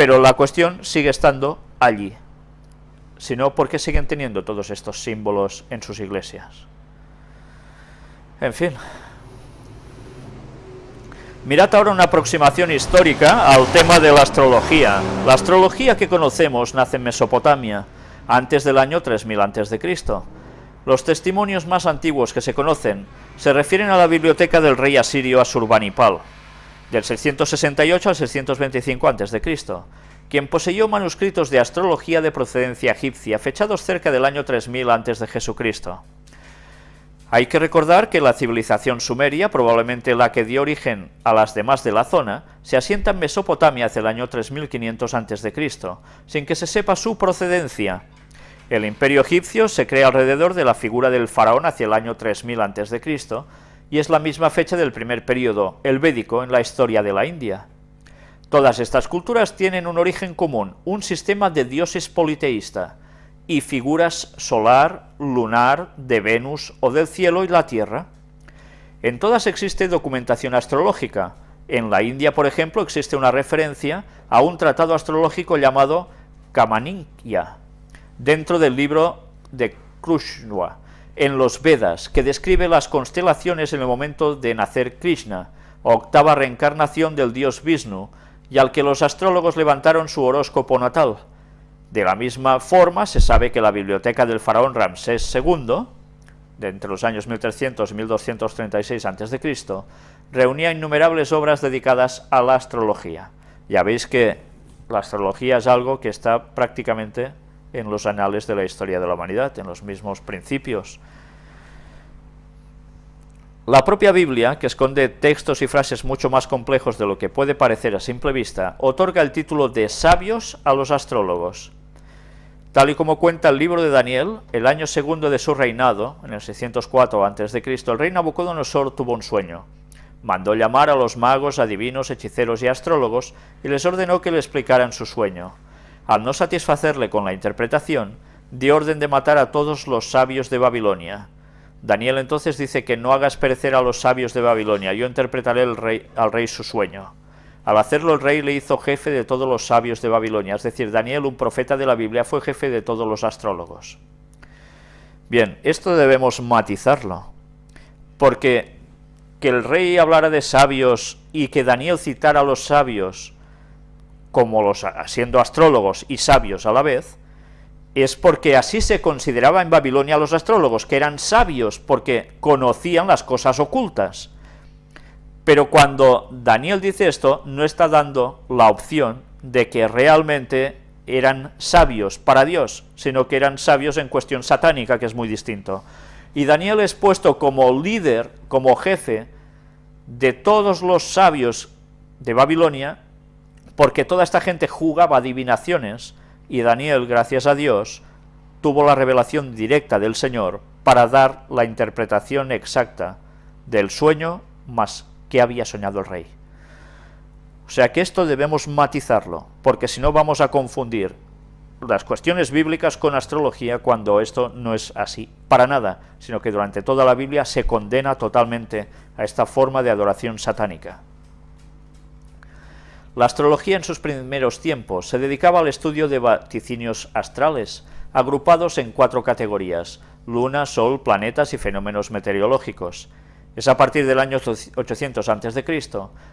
Pero la cuestión sigue estando allí. Si no, ¿por qué siguen teniendo todos estos símbolos en sus iglesias? En fin. Mirad ahora una aproximación histórica al tema de la astrología. La astrología que conocemos nace en Mesopotamia, antes del año 3000 a.C. Los testimonios más antiguos que se conocen se refieren a la biblioteca del rey asirio Asurbanipal, del 668 al 625 a.C., quien poseyó manuscritos de astrología de procedencia egipcia, fechados cerca del año 3000 a.C. de Jesucristo. Hay que recordar que la civilización sumeria, probablemente la que dio origen a las demás de la zona, se asienta en Mesopotamia hacia el año 3500 a.C., sin que se sepa su procedencia. El imperio egipcio se crea alrededor de la figura del faraón hacia el año 3000 a.C., y es la misma fecha del primer periodo, el védico, en la historia de la India. Todas estas culturas tienen un origen común, un sistema de dioses politeísta, y figuras solar, lunar, de Venus o del cielo y la tierra. En todas existe documentación astrológica. En la India, por ejemplo, existe una referencia a un tratado astrológico llamado Kamaninkya, dentro del libro de Krishna, en los Vedas, que describe las constelaciones en el momento de nacer Krishna, octava reencarnación del dios Vishnu, y al que los astrólogos levantaron su horóscopo natal. De la misma forma, se sabe que la biblioteca del faraón Ramsés II, de entre los años 1300 y 1236 a.C., reunía innumerables obras dedicadas a la astrología. Ya veis que la astrología es algo que está prácticamente en los anales de la historia de la humanidad, en los mismos principios. La propia Biblia, que esconde textos y frases mucho más complejos de lo que puede parecer a simple vista, otorga el título de sabios a los astrólogos. Tal y como cuenta el libro de Daniel, el año segundo de su reinado, en el 604 a.C., el rey Nabucodonosor tuvo un sueño. Mandó llamar a los magos, adivinos, hechiceros y astrólogos, y les ordenó que le explicaran su sueño. Al no satisfacerle con la interpretación, dio orden de matar a todos los sabios de Babilonia. Daniel entonces dice que no hagas perecer a los sabios de Babilonia, yo interpretaré al rey su sueño. Al hacerlo el rey le hizo jefe de todos los sabios de Babilonia, es decir, Daniel, un profeta de la Biblia, fue jefe de todos los astrólogos. Bien, esto debemos matizarlo, porque que el rey hablara de sabios y que Daniel citara a los sabios como los siendo astrólogos y sabios a la vez, es porque así se consideraba en Babilonia los astrólogos, que eran sabios porque conocían las cosas ocultas. Pero cuando Daniel dice esto, no está dando la opción de que realmente eran sabios para Dios, sino que eran sabios en cuestión satánica, que es muy distinto. Y Daniel es puesto como líder, como jefe de todos los sabios de Babilonia, porque toda esta gente jugaba adivinaciones, y Daniel, gracias a Dios, tuvo la revelación directa del Señor para dar la interpretación exacta del sueño más que había soñado el rey. O sea que esto debemos matizarlo, porque si no vamos a confundir las cuestiones bíblicas con astrología cuando esto no es así, para nada, sino que durante toda la Biblia se condena totalmente a esta forma de adoración satánica. La astrología en sus primeros tiempos se dedicaba al estudio de vaticinios astrales, agrupados en cuatro categorías, luna, sol, planetas y fenómenos meteorológicos. Es a partir del año 800 a.C.,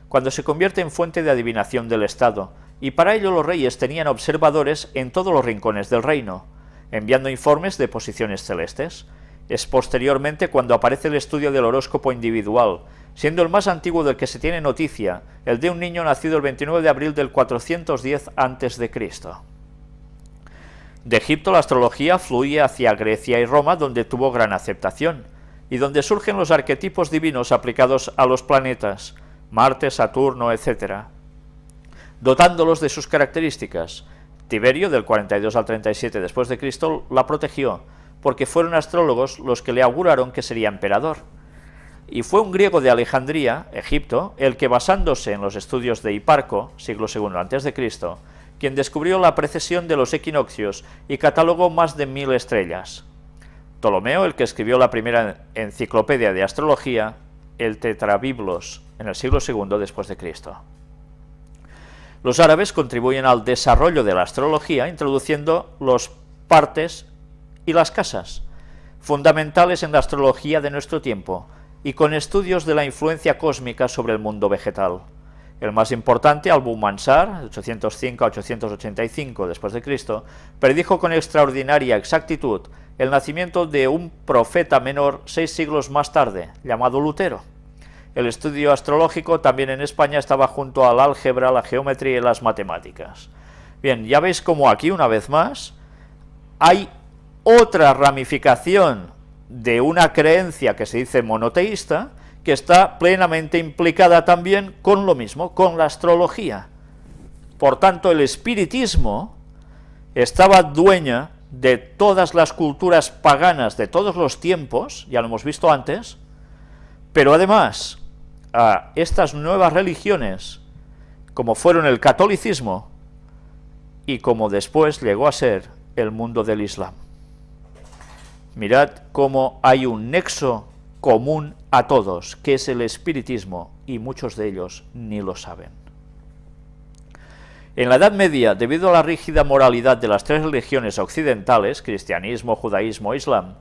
cuando se convierte en fuente de adivinación del Estado, y para ello los reyes tenían observadores en todos los rincones del reino, enviando informes de posiciones celestes. Es posteriormente cuando aparece el estudio del horóscopo individual, siendo el más antiguo del que se tiene noticia, el de un niño nacido el 29 de abril del 410 a.C. De Egipto la astrología fluye hacia Grecia y Roma, donde tuvo gran aceptación, y donde surgen los arquetipos divinos aplicados a los planetas, Marte, Saturno, etc., dotándolos de sus características. Tiberio, del 42 al 37 después de Cristo, la protegió, porque fueron astrólogos los que le auguraron que sería emperador y fue un griego de Alejandría, Egipto, el que basándose en los estudios de Hiparco, siglo II a.C., quien descubrió la precesión de los equinoccios y catalogó más de mil estrellas. Ptolomeo, el que escribió la primera enciclopedia de astrología, el Tetrabiblos, en el siglo II después de Cristo. Los árabes contribuyen al desarrollo de la astrología introduciendo los partes y las casas, fundamentales en la astrología de nuestro tiempo, y con estudios de la influencia cósmica sobre el mundo vegetal. El más importante, Al-Mansar, 805 a 885 después de Cristo, predijo con extraordinaria exactitud el nacimiento de un profeta menor seis siglos más tarde, llamado Lutero. El estudio astrológico también en España estaba junto al álgebra, la geometría y las matemáticas. Bien, ya veis como aquí, una vez más, hay otra ramificación de una creencia que se dice monoteísta, que está plenamente implicada también con lo mismo, con la astrología. Por tanto, el espiritismo estaba dueña de todas las culturas paganas de todos los tiempos, ya lo hemos visto antes, pero además a estas nuevas religiones, como fueron el catolicismo y como después llegó a ser el mundo del Islam. Mirad cómo hay un nexo común a todos, que es el espiritismo, y muchos de ellos ni lo saben. En la Edad Media, debido a la rígida moralidad de las tres religiones occidentales, cristianismo, judaísmo e islam,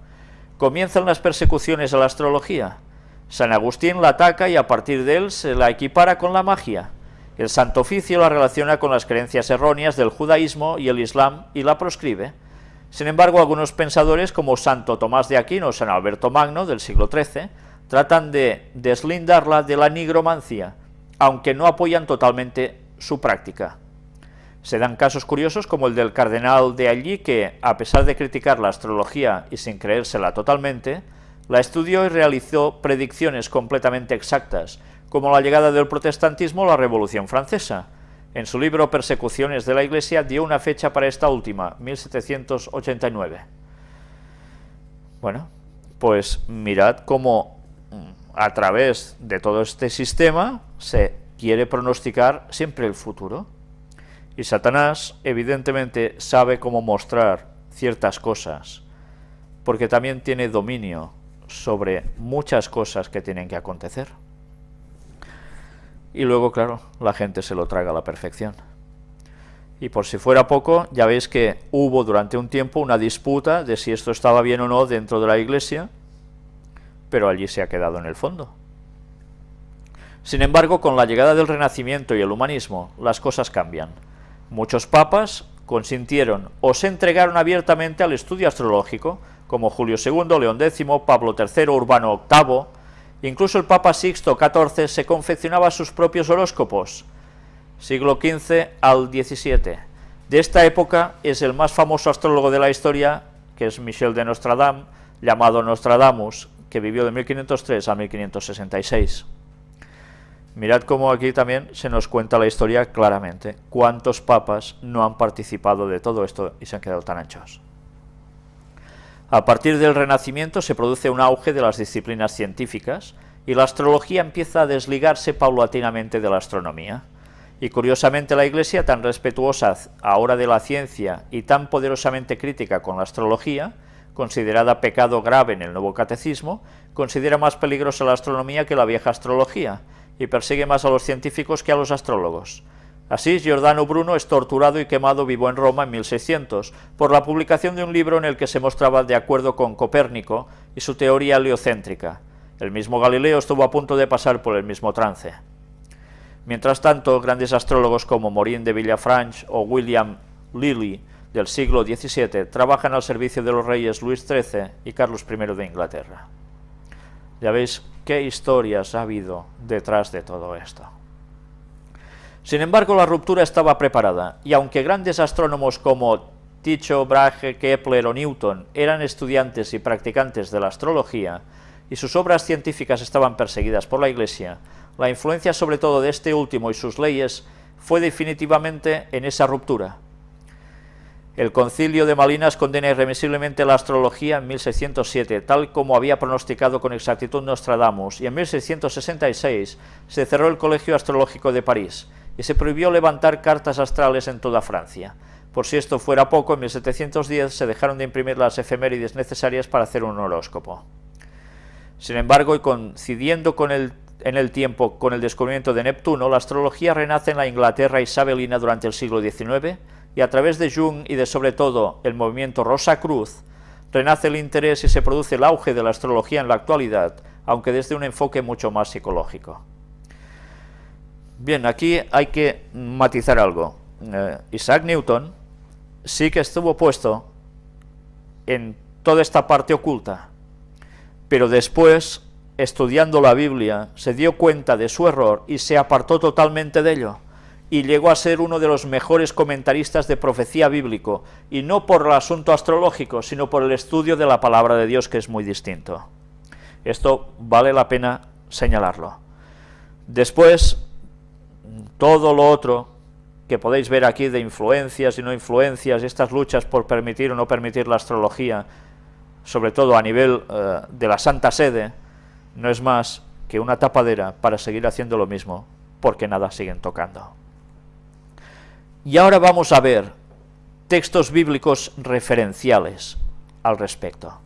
comienzan las persecuciones a la astrología. San Agustín la ataca y a partir de él se la equipara con la magia. El Santo Oficio la relaciona con las creencias erróneas del judaísmo y el islam y la proscribe. Sin embargo, algunos pensadores como Santo Tomás de Aquino o San Alberto Magno del siglo XIII tratan de deslindarla de la nigromancia, aunque no apoyan totalmente su práctica. Se dan casos curiosos como el del cardenal de allí que, a pesar de criticar la astrología y sin creérsela totalmente, la estudió y realizó predicciones completamente exactas, como la llegada del protestantismo o la Revolución Francesa, en su libro Persecuciones de la Iglesia dio una fecha para esta última, 1789. Bueno, pues mirad cómo mm, a través de todo este sistema se quiere pronosticar siempre el futuro. Y Satanás evidentemente sabe cómo mostrar ciertas cosas, porque también tiene dominio sobre muchas cosas que tienen que acontecer y luego, claro, la gente se lo traga a la perfección. Y por si fuera poco, ya veis que hubo durante un tiempo una disputa de si esto estaba bien o no dentro de la iglesia, pero allí se ha quedado en el fondo. Sin embargo, con la llegada del Renacimiento y el humanismo, las cosas cambian. Muchos papas consintieron o se entregaron abiertamente al estudio astrológico, como Julio II, León X, Pablo III, Urbano VIII, Incluso el Papa Sixto XIV se confeccionaba sus propios horóscopos, siglo XV al XVII. De esta época es el más famoso astrólogo de la historia, que es Michel de Nostradam, llamado Nostradamus, que vivió de 1503 a 1566. Mirad cómo aquí también se nos cuenta la historia claramente. ¿Cuántos papas no han participado de todo esto y se han quedado tan anchos? A partir del Renacimiento se produce un auge de las disciplinas científicas y la astrología empieza a desligarse paulatinamente de la astronomía. Y curiosamente la Iglesia, tan respetuosa ahora de la ciencia y tan poderosamente crítica con la astrología, considerada pecado grave en el nuevo catecismo, considera más peligrosa la astronomía que la vieja astrología, y persigue más a los científicos que a los astrólogos. Así, Giordano Bruno es torturado y quemado vivo en Roma en 1600 por la publicación de un libro en el que se mostraba de acuerdo con Copérnico y su teoría heliocéntrica. El mismo Galileo estuvo a punto de pasar por el mismo trance. Mientras tanto, grandes astrólogos como Morin de Villafranche o William Lilly del siglo XVII trabajan al servicio de los reyes Luis XIII y Carlos I de Inglaterra. Ya veis qué historias ha habido detrás de todo esto. Sin embargo, la ruptura estaba preparada, y aunque grandes astrónomos como Tycho Brahe, Kepler o Newton eran estudiantes y practicantes de la astrología, y sus obras científicas estaban perseguidas por la Iglesia, la influencia sobre todo de este último y sus leyes fue definitivamente en esa ruptura. El concilio de Malinas condena irremisiblemente la astrología en 1607, tal como había pronosticado con exactitud Nostradamus, y en 1666 se cerró el Colegio Astrológico de París, y se prohibió levantar cartas astrales en toda Francia. Por si esto fuera poco, en 1710 se dejaron de imprimir las efemérides necesarias para hacer un horóscopo. Sin embargo, y coincidiendo con el en el tiempo con el descubrimiento de Neptuno, la astrología renace en la Inglaterra isabelina durante el siglo XIX y a través de Jung y de sobre todo el movimiento Rosa Cruz, renace el interés y se produce el auge de la astrología en la actualidad, aunque desde un enfoque mucho más psicológico. Bien, aquí hay que matizar algo. Eh, Isaac Newton sí que estuvo puesto en toda esta parte oculta, pero después, estudiando la Biblia, se dio cuenta de su error y se apartó totalmente de ello y llegó a ser uno de los mejores comentaristas de profecía bíblico, y no por el asunto astrológico, sino por el estudio de la palabra de Dios, que es muy distinto. Esto vale la pena señalarlo. Después, todo lo otro que podéis ver aquí de influencias y no influencias, estas luchas por permitir o no permitir la astrología, sobre todo a nivel eh, de la Santa Sede, no es más que una tapadera para seguir haciendo lo mismo, porque nada siguen tocando. Y ahora vamos a ver textos bíblicos referenciales al respecto.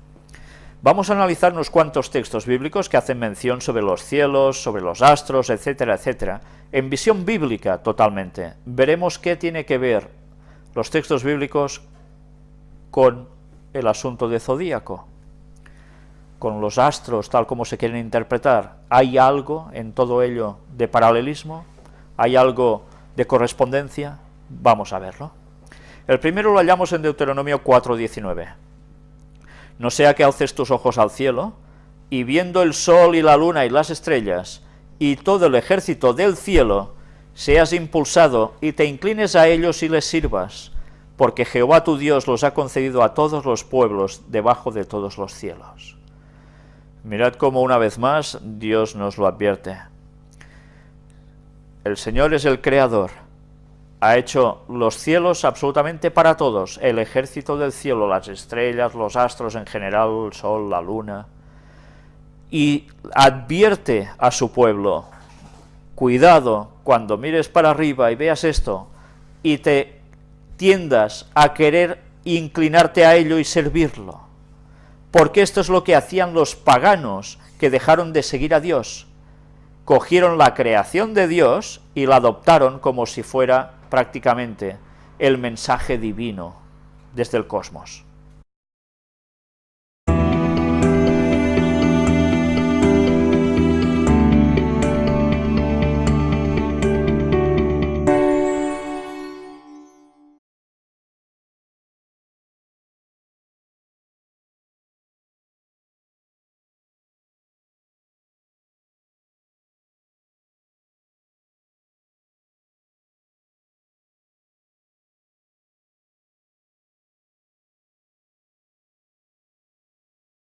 Vamos a analizar unos cuantos textos bíblicos que hacen mención sobre los cielos, sobre los astros, etcétera, etcétera, en visión bíblica totalmente. Veremos qué tiene que ver los textos bíblicos con el asunto de zodíaco, con los astros tal como se quieren interpretar. ¿Hay algo en todo ello de paralelismo? ¿Hay algo de correspondencia? Vamos a verlo. El primero lo hallamos en Deuteronomio 4.19. No sea que alces tus ojos al cielo, y viendo el sol y la luna y las estrellas, y todo el ejército del cielo, seas impulsado y te inclines a ellos y les sirvas, porque Jehová tu Dios los ha concedido a todos los pueblos debajo de todos los cielos. Mirad cómo una vez más Dios nos lo advierte. El Señor es el Creador, ha hecho los cielos absolutamente para todos, el ejército del cielo, las estrellas, los astros en general, el sol, la luna, y advierte a su pueblo, cuidado cuando mires para arriba y veas esto, y te tiendas a querer inclinarte a ello y servirlo, porque esto es lo que hacían los paganos que dejaron de seguir a Dios, cogieron la creación de Dios y la adoptaron como si fuera prácticamente el mensaje divino desde el cosmos.